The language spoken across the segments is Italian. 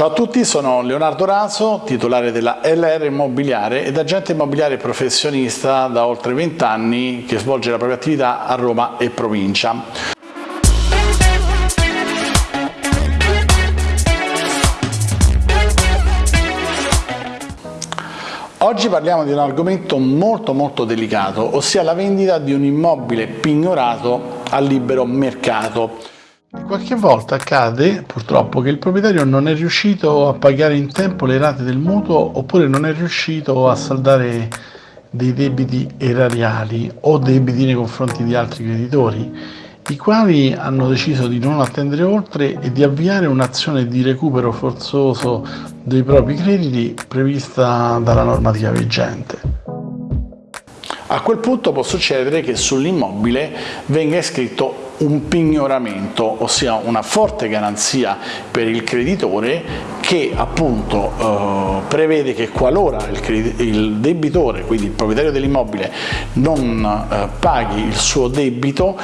Ciao a tutti, sono Leonardo Raso, titolare della LR Immobiliare ed agente immobiliare professionista da oltre 20 anni che svolge la propria attività a Roma e provincia. Oggi parliamo di un argomento molto molto delicato, ossia la vendita di un immobile pignorato al libero mercato. Qualche volta accade purtroppo che il proprietario non è riuscito a pagare in tempo le rate del mutuo oppure non è riuscito a saldare dei debiti erariali o debiti nei confronti di altri creditori, i quali hanno deciso di non attendere oltre e di avviare un'azione di recupero forzoso dei propri crediti prevista dalla normativa vigente. A quel punto può succedere che sull'immobile venga iscritto un pignoramento, ossia una forte garanzia per il creditore che appunto eh, prevede che qualora il, il, debitore, quindi il proprietario dell'immobile, non eh, paghi il suo debito,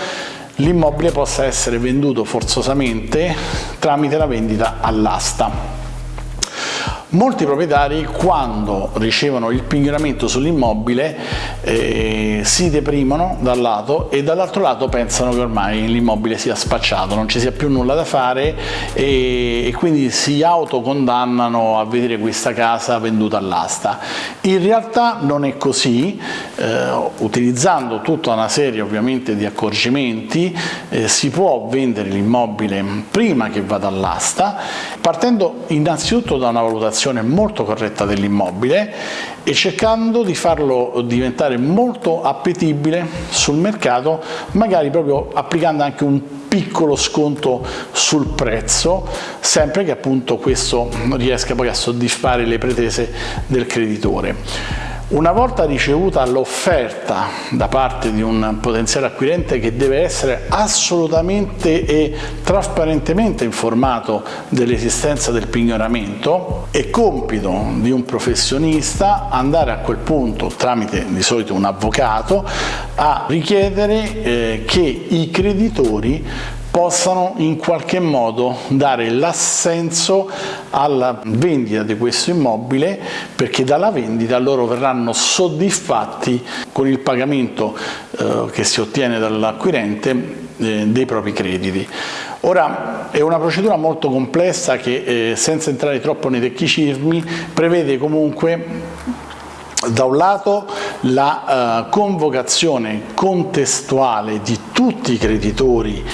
l'immobile possa essere venduto forzosamente tramite la vendita all'asta. Molti proprietari quando ricevono il pignoramento sull'immobile eh, si deprimono dal lato e dall'altro lato pensano che ormai l'immobile sia spacciato, non ci sia più nulla da fare e, e quindi si autocondannano a vedere questa casa venduta all'asta. In realtà non è così, eh, utilizzando tutta una serie ovviamente di accorgimenti eh, si può vendere l'immobile prima che vada all'asta partendo innanzitutto da una valutazione valutazione molto corretta dell'immobile e cercando di farlo diventare molto appetibile sul mercato, magari proprio applicando anche un piccolo sconto sul prezzo, sempre che appunto questo riesca poi a soddisfare le pretese del creditore. Una volta ricevuta l'offerta da parte di un potenziale acquirente che deve essere assolutamente e trasparentemente informato dell'esistenza del pignoramento, è compito di un professionista andare a quel punto, tramite di solito un avvocato, a richiedere eh, che i creditori possano in qualche modo dare l'assenso alla vendita di questo immobile perché dalla vendita loro verranno soddisfatti con il pagamento eh, che si ottiene dall'acquirente eh, dei propri crediti. Ora è una procedura molto complessa che eh, senza entrare troppo nei tecnicismi prevede comunque da un lato la uh, convocazione contestuale di tutti i creditori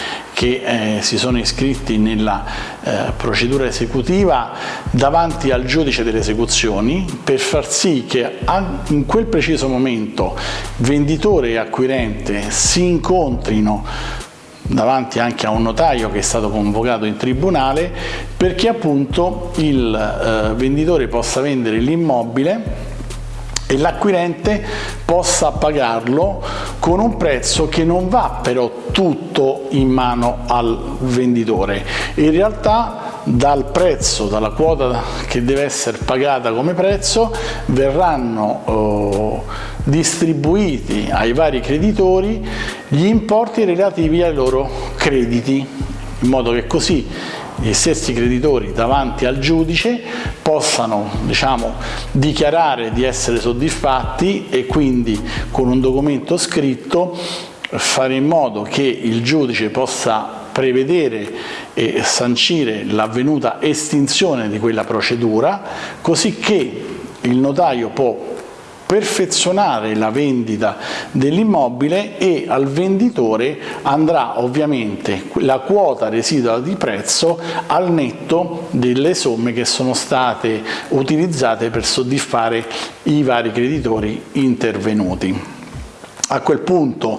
che eh, si sono iscritti nella eh, procedura esecutiva davanti al giudice delle esecuzioni per far sì che in quel preciso momento venditore e acquirente si incontrino davanti anche a un notaio che è stato convocato in tribunale perché appunto il eh, venditore possa vendere l'immobile e l'acquirente possa pagarlo con un prezzo che non va però tutto in mano al venditore. In realtà dal prezzo, dalla quota che deve essere pagata come prezzo, verranno eh, distribuiti ai vari creditori gli importi relativi ai loro crediti, in modo che così gli stessi creditori davanti al giudice possano diciamo, dichiarare di essere soddisfatti e quindi con un documento scritto fare in modo che il giudice possa prevedere e sancire l'avvenuta estinzione di quella procedura così che il notaio può perfezionare la vendita dell'immobile e al venditore andrà ovviamente la quota residua di prezzo al netto delle somme che sono state utilizzate per soddisfare i vari creditori intervenuti. A quel punto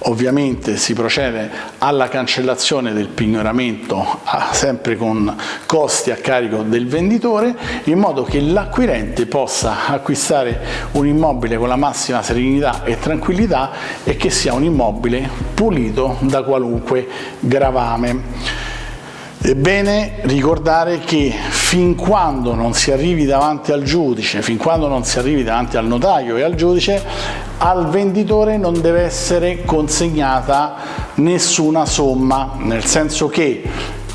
ovviamente si procede alla cancellazione del pignoramento sempre con costi a carico del venditore in modo che l'acquirente possa acquistare un immobile con la massima serenità e tranquillità e che sia un immobile pulito da qualunque gravame. È bene ricordare che fin quando non si arrivi davanti al giudice, fin quando non si arrivi davanti al notaio e al giudice, al venditore non deve essere consegnata nessuna somma, nel senso che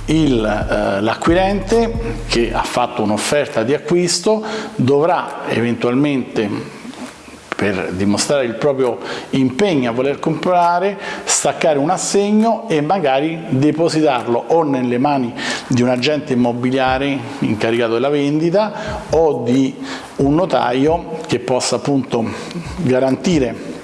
eh, l'acquirente che ha fatto un'offerta di acquisto dovrà eventualmente per dimostrare il proprio impegno a voler comprare, staccare un assegno e magari depositarlo o nelle mani di un agente immobiliare incaricato della vendita o di un notaio che possa appunto garantire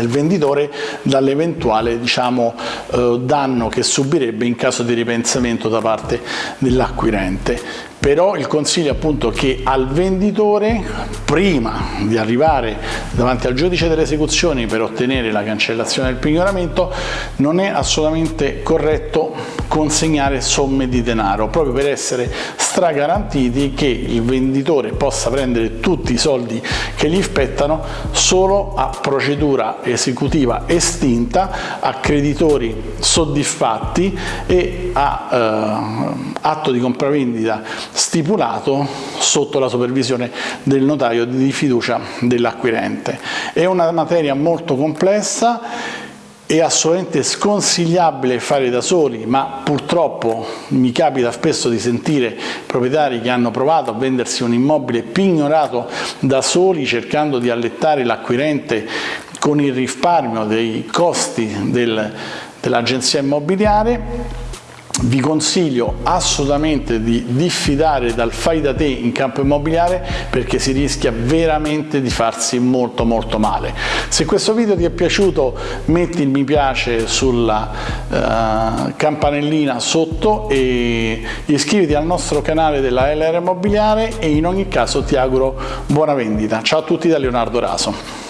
il venditore dall'eventuale diciamo, eh, danno che subirebbe in caso di ripensamento da parte dell'acquirente. Però il consiglio è appunto che al venditore prima di arrivare davanti al giudice delle esecuzioni per ottenere la cancellazione del pignoramento non è assolutamente corretto consegnare somme di denaro proprio per essere stragarantiti che il venditore possa prendere tutti i soldi che gli spettano solo a procedura esecutiva estinta a creditori soddisfatti e a eh, atto di compravendita stipulato sotto la supervisione del notaio di fiducia dell'acquirente. È una materia molto complessa è assolutamente sconsigliabile fare da soli, ma purtroppo mi capita spesso di sentire proprietari che hanno provato a vendersi un immobile pignorato da soli cercando di allettare l'acquirente con il risparmio dei costi del, dell'agenzia immobiliare vi consiglio assolutamente di diffidare dal fai da te in campo immobiliare perché si rischia veramente di farsi molto molto male. Se questo video ti è piaciuto metti il mi piace sulla uh, campanellina sotto e iscriviti al nostro canale della LR Immobiliare e in ogni caso ti auguro buona vendita. Ciao a tutti da Leonardo Raso.